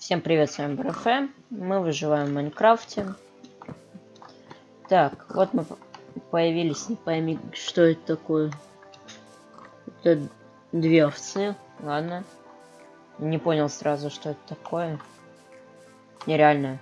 Всем привет, с вами БРФ. Мы выживаем в Майнкрафте. Так, вот мы появились, не пойми, что это такое. Это две овцы, ладно. Не понял сразу, что это такое. Нереально.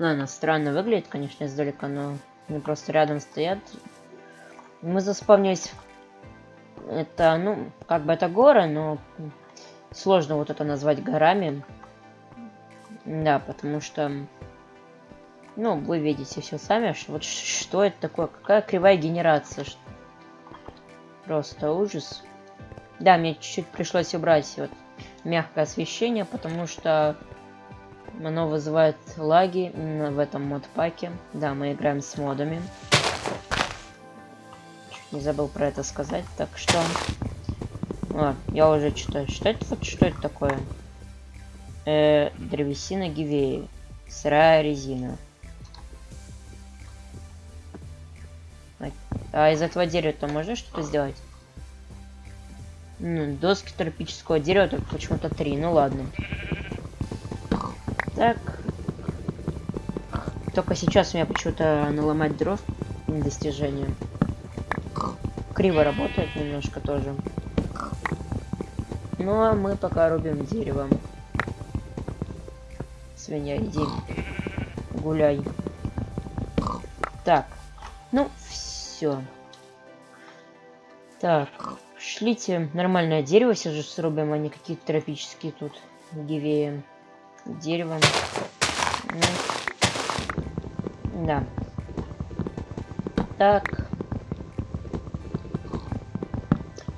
Ладно, странно выглядит, конечно, издалека, но они просто рядом стоят. Мы заспавнились. Это, ну, как бы это горы, но сложно вот это назвать горами. Да, потому что, ну, вы видите все сами, что вот что это такое, какая кривая генерация. Просто ужас. Да, мне чуть-чуть пришлось убрать вот мягкое освещение, потому что оно вызывает лаги именно в этом модпаке. Да, мы играем с модами. Чуть не забыл про это сказать, так что а, я уже читаю. Что это, вот, что это такое? Э, древесина гивеи. Сырая резина. А, а из этого дерева-то можно что-то сделать? Ну, доски тропического дерева, только почему-то три. Ну ладно. Так. Только сейчас у меня почему-то наломать дров достижение. Криво работает немножко тоже. Ну а мы пока рубим деревом. Свинья, иди. Гуляй. Так. Ну, все. Так. Шлите нормальное дерево, все же срубим, а не какие-то тропические тут гивеи. Деревом. Ну. Да. Так.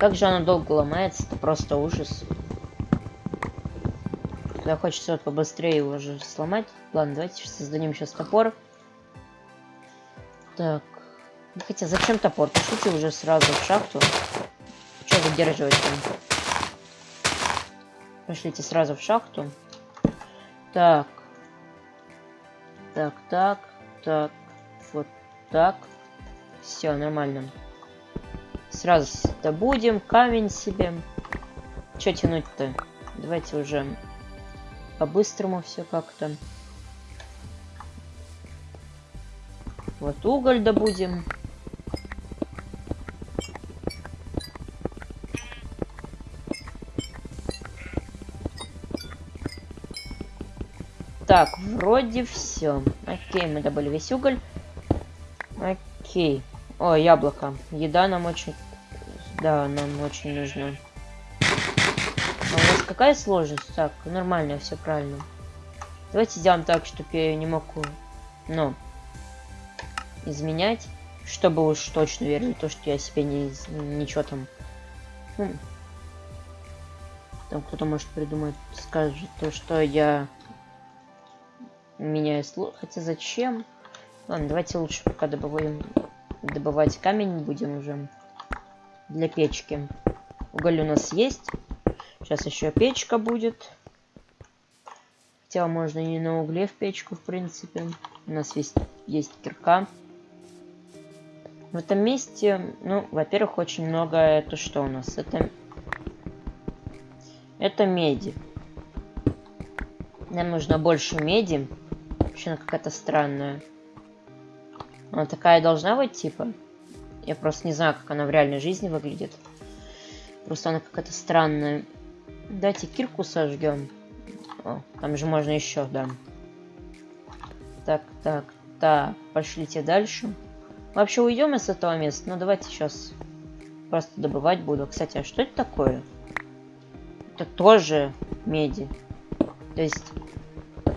Как же оно долго ломается, это просто ужас. Когда хочется вот побыстрее его же сломать. Ладно, давайте создадим сейчас топор. Так. Хотя зачем топор? Пошлите уже сразу в шахту. Что задерживать там? Пошлите сразу в шахту. Так. Так, так, так. Вот так. Все, нормально. Сразу добудем камень себе. Че тянуть-то? Давайте уже по-быстрому все как-то. Вот уголь добудем. Так, вроде все. Окей, мы добыли весь уголь. Окей. О, яблоко. Еда нам очень да, нам очень нужно. А у нас какая сложность? Так, нормально, все правильно. Давайте сделаем так, чтобы я не мог, ну, изменять, чтобы уж точно верили то, что я себе не, ничего там, ну, там кто-то может придумать, скажет то, что я меняю слов. Хотя зачем? Ладно, давайте лучше пока добываем, добывать камень будем уже для печки. Уголь у нас есть. Сейчас еще печка будет. Хотя можно не на угле в печку, в принципе. У нас есть, есть кирка. В этом месте, ну, во-первых, очень много... Это что у нас? Это... Это меди. Нам нужно больше меди. Вообще она какая-то странная. Она такая должна быть, типа? Я просто не знаю, как она в реальной жизни выглядит. Просто она какая-то странная. Давайте кирку сожгем. О, там же можно еще, да. Так, так, так. Пошлите дальше. Вообще уйдем из этого места. Ну давайте сейчас просто добывать буду. Кстати, а что это такое? Это тоже меди. То есть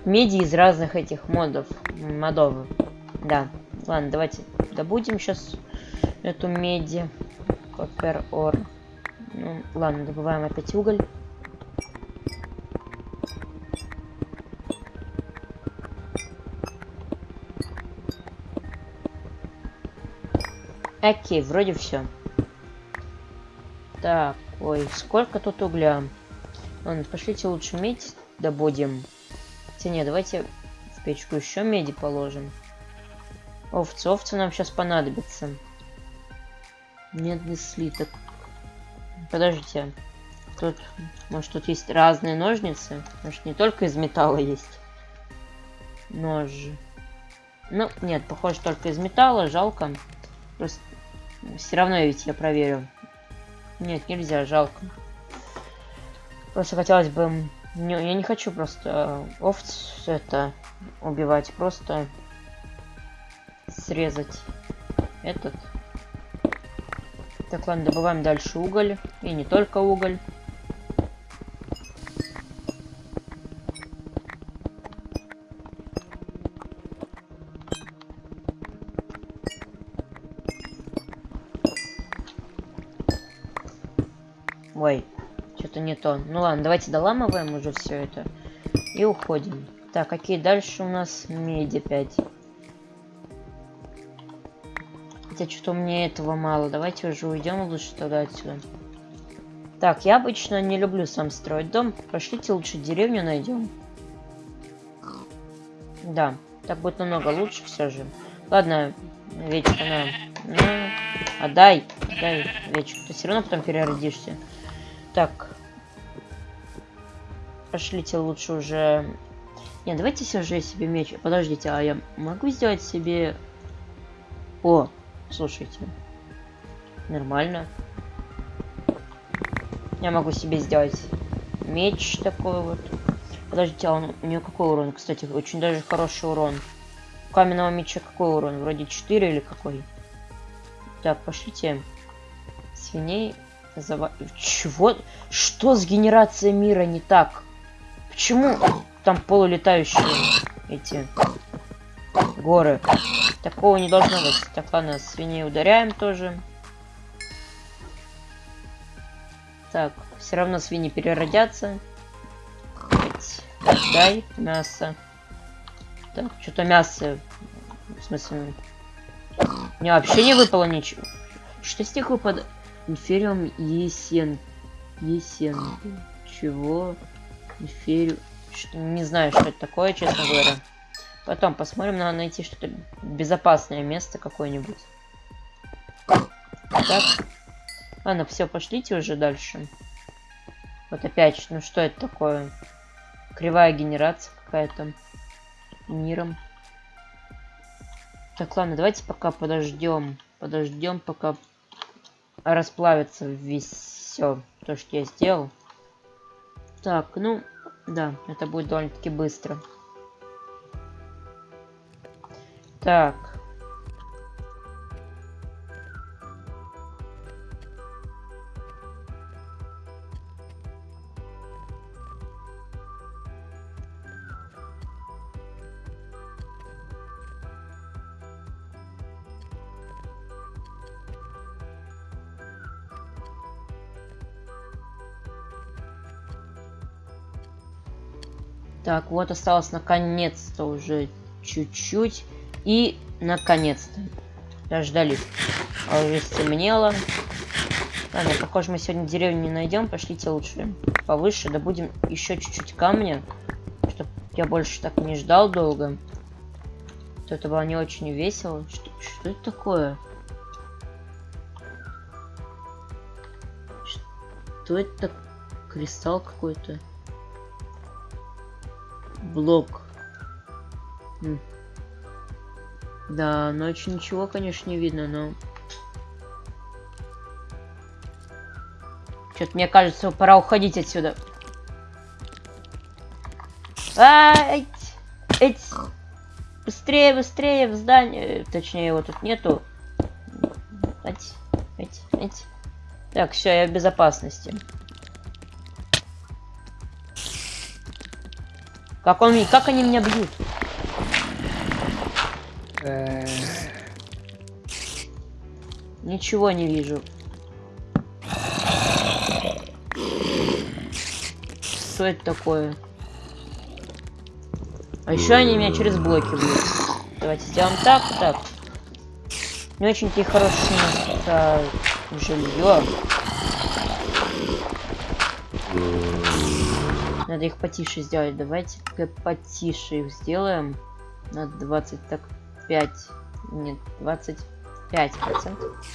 меди из разных этих модов. Модов. Да. Ладно, давайте добудем сейчас эту меди. Копер ор. Ну, ладно, добываем опять уголь. Окей, вроде все. Так, ой, сколько тут угля? Ладно, пошлите лучше медь добудем. Хотя нет, давайте в печку еще меди положим. Овцы, овцы нам сейчас понадобятся. Медный слиток. Подождите. тут, может, тут есть разные ножницы? Может, не только из металла есть ножи? Ну, нет, похоже, только из металла, жалко. Просто все равно ведь я проверю. Нет, нельзя, жалко. Просто хотелось бы... Не, я не хочу просто овц это убивать, просто срезать этот. Так, ладно, добываем дальше уголь. И не только уголь. Ой, что-то не то. Ну ладно, давайте доламываем уже все это. И уходим. Так, какие дальше у нас? Меди 5. Хотя что-то мне этого мало. Давайте уже уйдем лучше тогда отсюда. Так, я обычно не люблю сам строить дом. Пошлите лучше деревню найдем. Да, так будет намного лучше все же. Ладно, вечер, на. Ну, отдай, отдай, вечер. Ты все равно потом переродишься. Так. Пошлите лучше уже... Не, давайте все же себе меч. Подождите, а я могу сделать себе... О, слушайте. Нормально. Я могу себе сделать меч такой вот. Подождите, а он, у нее какой урон? Кстати, очень даже хороший урон. У каменного меча какой урон? Вроде 4 или какой? Так, пошлите. Свиней Зава... Чего? Что с генерацией мира не так? Почему там полулетающие эти горы? Такого не должно быть. Так, ладно, свиней ударяем тоже. Так, все равно свиньи переродятся. дай мясо. Так, что-то мясо. В смысле... Мне вообще не выпало ничего. Что с них выпадает? Инфериум Есен. Есен. Чего? Инфериум... Не знаю, что это такое, честно говоря. Потом посмотрим, надо найти что-то безопасное место какое-нибудь. Так. Ладно, все, пошлите уже дальше. Вот опять, ну что это такое? Кривая генерация какая-то. Миром. Так, ладно, давайте пока подождем. Подождем, пока расплавится все то, что я сделал. Так, ну, да, это будет довольно-таки быстро. Так. Так, вот осталось наконец-то уже чуть-чуть. И наконец-то дождались. А уже стемнело. Ладно, похоже, мы сегодня деревню не найдем. Пошлите лучше повыше. Да будем еще чуть-чуть камня. Чтоб я больше так не ждал долго. То это было не очень весело. Что, что это такое? Что это? Кристалл какой-то блок. Да, ночью ничего, конечно, не видно, но... Что-то мне кажется, пора уходить отсюда. Эть! Быстрее, быстрее в здание. Точнее, его тут нету. Так, все, я в безопасности. Как он, как они меня бьют? Ничего не вижу. Что это такое? А еще они меня через блоки бьют. Давайте сделаем так, так. Не очень-то и хорошее жилье. Надо их потише сделать. Давайте потише их сделаем. На 20, так, 5. Нет, 25 процентов.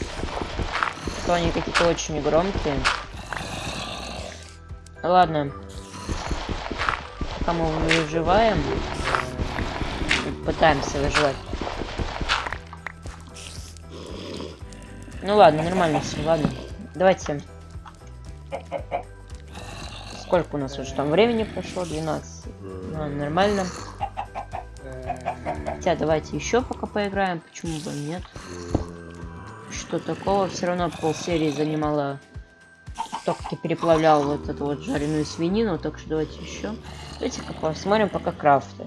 То они какие-то очень громкие. Ладно. Пока мы выживаем. Пытаемся выживать. Ну ладно, нормально все, ладно. Давайте. Сколько у нас уже там времени прошло? 12. Ну, нормально. Хотя давайте еще пока поиграем. Почему бы нет? Что такого? Все равно полсерии занимала только переплавлял вот эту вот жареную свинину, так что давайте еще. Давайте-ка посмотрим пока крафты.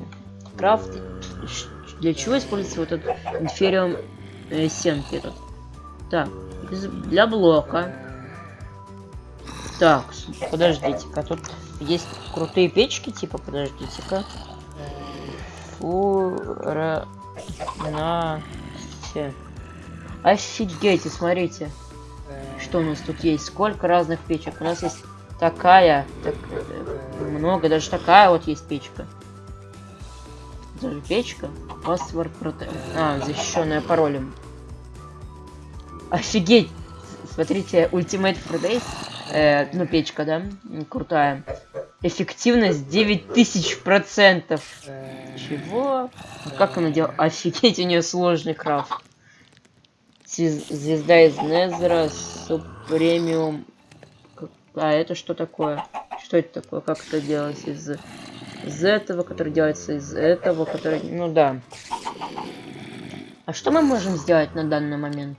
Крафт. Для чего используется вот этот инфериум э, сенки этот? Так, для блока. Так, подождите-ка, тут есть крутые печки, типа, подождите-ка. Фура... На... Все. Офигеть, смотрите. Что у нас тут есть? Сколько разных печек? У нас есть такая, так, много, даже такая вот есть печка. Даже печка. Password Protect. А, защищенная паролем. Офигеть! Смотрите, Ultimate Fridays. Э, ну, печка, да? Крутая. Эффективность 9000%. Чего? Как она делает? Офигеть, у нее сложный крафт. Звезда из Незера, Супремиум. А это что такое? Что это такое? Как это делать из, из этого, который делается из этого, который... Ну да. А что мы можем сделать на данный момент?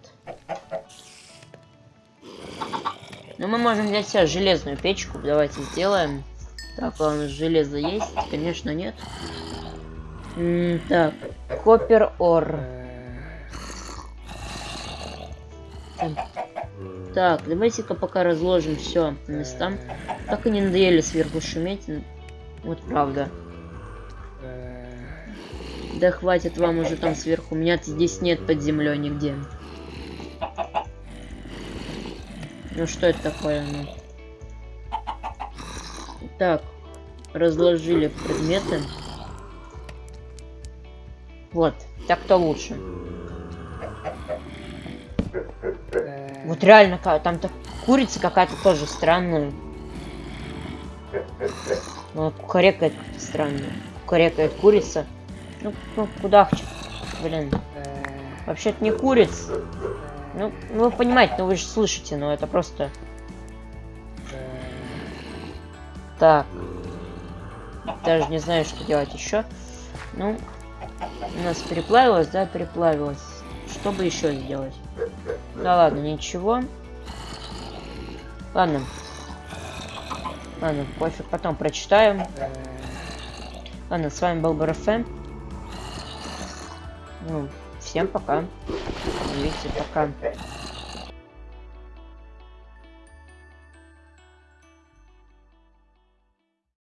Ну, мы можем взять себе железную печку. Давайте сделаем. Так, у нас железо есть? Конечно, нет. Так, копер ор. Так, давайте-ка пока разложим все по местам. Так и не надоели сверху шуметь. Вот правда. Да хватит вам уже там сверху. У меня здесь нет под землей нигде. Ну что это такое? Ну? Так, разложили предметы. Вот, так-то лучше. Вот реально, там то курица какая-то тоже странная. Ну, кукарекает как-то странно. Кукарекает курица. Ну, ну куда Блин. Вообще-то не курица. Ну, ну, вы понимаете, ну вы же слышите, но это просто... Так. Даже не знаю, что делать еще. Ну, у нас переплавилось, да, переплавилось. Что бы еще сделать? Да ладно, ничего. Ладно. Ладно, пофиг, потом прочитаем. Ладно, с вами был БРФМ. Ну, всем пока. Видите, пока.